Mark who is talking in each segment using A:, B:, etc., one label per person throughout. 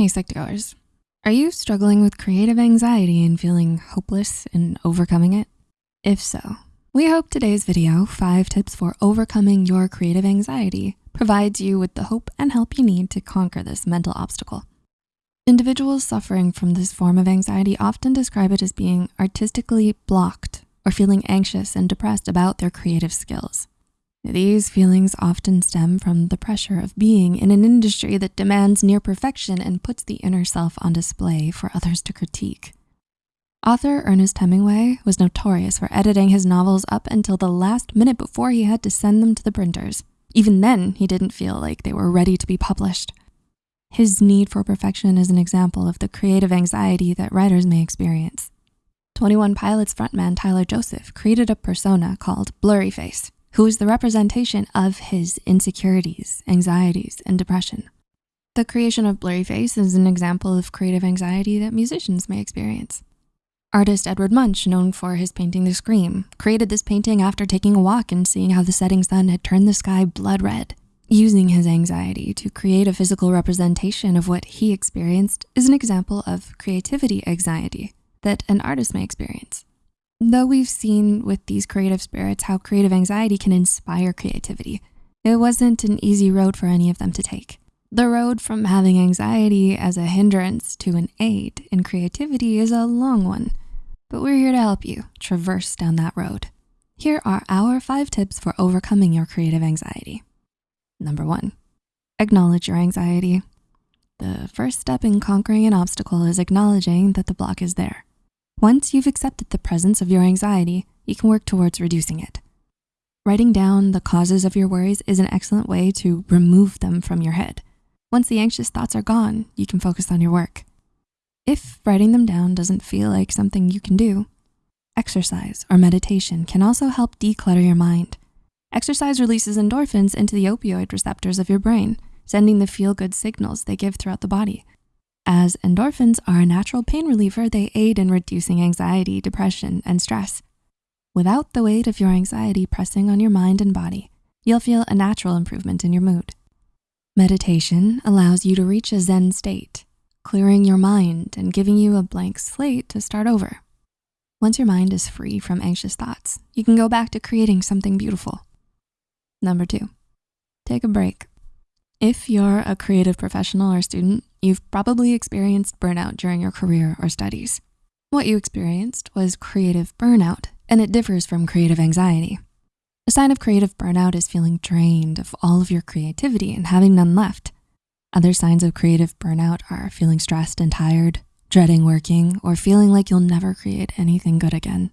A: Hey, Psych2Goers. Are you struggling with creative anxiety and feeling hopeless in overcoming it? If so, we hope today's video, five tips for overcoming your creative anxiety, provides you with the hope and help you need to conquer this mental obstacle. Individuals suffering from this form of anxiety often describe it as being artistically blocked or feeling anxious and depressed about their creative skills. These feelings often stem from the pressure of being in an industry that demands near perfection and puts the inner self on display for others to critique. Author Ernest Hemingway was notorious for editing his novels up until the last minute before he had to send them to the printers. Even then, he didn't feel like they were ready to be published. His need for perfection is an example of the creative anxiety that writers may experience. 21 Pilots frontman Tyler Joseph created a persona called Blurryface who is the representation of his insecurities, anxieties, and depression. The creation of Blurryface is an example of creative anxiety that musicians may experience. Artist Edward Munch, known for his painting The Scream, created this painting after taking a walk and seeing how the setting sun had turned the sky blood red. Using his anxiety to create a physical representation of what he experienced is an example of creativity anxiety that an artist may experience. Though we've seen with these creative spirits how creative anxiety can inspire creativity, it wasn't an easy road for any of them to take. The road from having anxiety as a hindrance to an aid in creativity is a long one, but we're here to help you traverse down that road. Here are our five tips for overcoming your creative anxiety. Number one, acknowledge your anxiety. The first step in conquering an obstacle is acknowledging that the block is there. Once you've accepted the presence of your anxiety, you can work towards reducing it. Writing down the causes of your worries is an excellent way to remove them from your head. Once the anxious thoughts are gone, you can focus on your work. If writing them down doesn't feel like something you can do, exercise or meditation can also help declutter your mind. Exercise releases endorphins into the opioid receptors of your brain, sending the feel-good signals they give throughout the body. As endorphins are a natural pain reliever, they aid in reducing anxiety, depression, and stress. Without the weight of your anxiety pressing on your mind and body, you'll feel a natural improvement in your mood. Meditation allows you to reach a Zen state, clearing your mind and giving you a blank slate to start over. Once your mind is free from anxious thoughts, you can go back to creating something beautiful. Number two, take a break. If you're a creative professional or student, you've probably experienced burnout during your career or studies. What you experienced was creative burnout, and it differs from creative anxiety. A sign of creative burnout is feeling drained of all of your creativity and having none left. Other signs of creative burnout are feeling stressed and tired, dreading working, or feeling like you'll never create anything good again.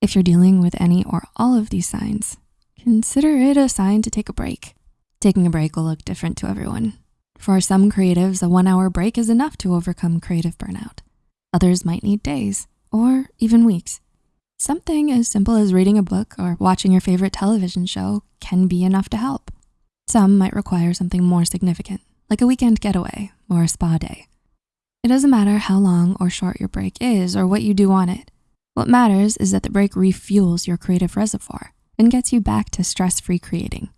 A: If you're dealing with any or all of these signs, consider it a sign to take a break. Taking a break will look different to everyone. For some creatives, a one hour break is enough to overcome creative burnout. Others might need days or even weeks. Something as simple as reading a book or watching your favorite television show can be enough to help. Some might require something more significant, like a weekend getaway or a spa day. It doesn't matter how long or short your break is or what you do on it. What matters is that the break refuels your creative reservoir and gets you back to stress-free creating.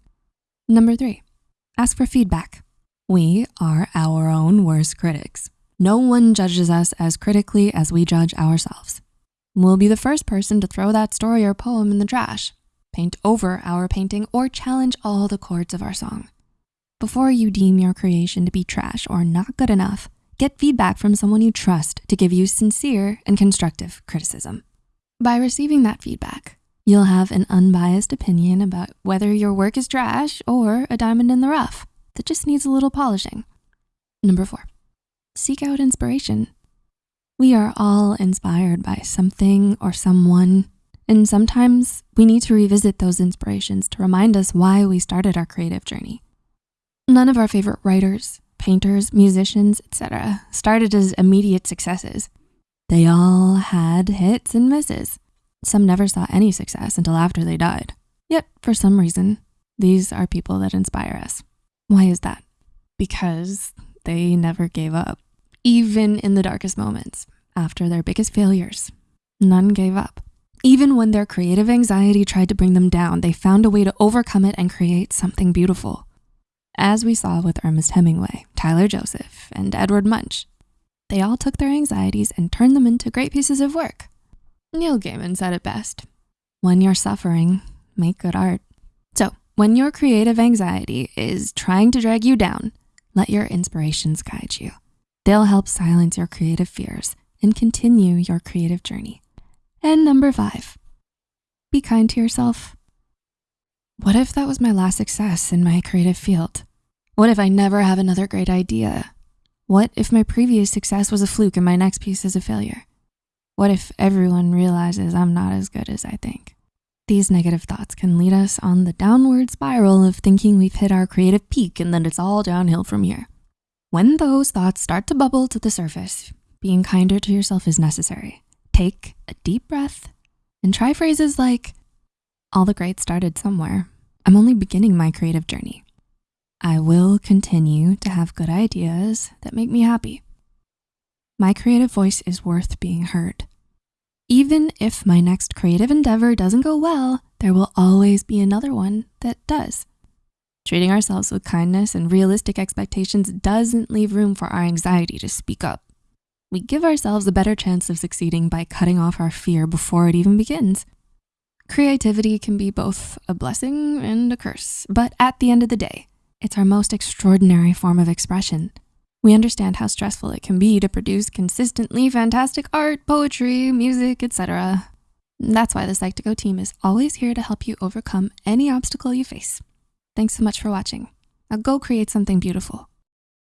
A: Number three, ask for feedback. We are our own worst critics. No one judges us as critically as we judge ourselves. We'll be the first person to throw that story or poem in the trash, paint over our painting, or challenge all the chords of our song. Before you deem your creation to be trash or not good enough, get feedback from someone you trust to give you sincere and constructive criticism. By receiving that feedback, You'll have an unbiased opinion about whether your work is trash or a diamond in the rough that just needs a little polishing. Number four, seek out inspiration. We are all inspired by something or someone, and sometimes we need to revisit those inspirations to remind us why we started our creative journey. None of our favorite writers, painters, musicians, etc. started as immediate successes. They all had hits and misses. Some never saw any success until after they died. Yet, for some reason, these are people that inspire us. Why is that? Because they never gave up. Even in the darkest moments, after their biggest failures, none gave up. Even when their creative anxiety tried to bring them down, they found a way to overcome it and create something beautiful. As we saw with Ernest Hemingway, Tyler Joseph, and Edward Munch, they all took their anxieties and turned them into great pieces of work. Neil Gaiman said it best. When you're suffering, make good art. When your creative anxiety is trying to drag you down, let your inspirations guide you. They'll help silence your creative fears and continue your creative journey. And number five, be kind to yourself. What if that was my last success in my creative field? What if I never have another great idea? What if my previous success was a fluke and my next piece is a failure? What if everyone realizes I'm not as good as I think? These negative thoughts can lead us on the downward spiral of thinking we've hit our creative peak and then it's all downhill from here. When those thoughts start to bubble to the surface, being kinder to yourself is necessary. Take a deep breath and try phrases like, all the great started somewhere. I'm only beginning my creative journey. I will continue to have good ideas that make me happy. My creative voice is worth being heard. Even if my next creative endeavor doesn't go well, there will always be another one that does. Treating ourselves with kindness and realistic expectations doesn't leave room for our anxiety to speak up. We give ourselves a better chance of succeeding by cutting off our fear before it even begins. Creativity can be both a blessing and a curse, but at the end of the day, it's our most extraordinary form of expression. We understand how stressful it can be to produce consistently fantastic art, poetry, music, etc. That's why the Psych2Go team is always here to help you overcome any obstacle you face. Thanks so much for watching. Now go create something beautiful.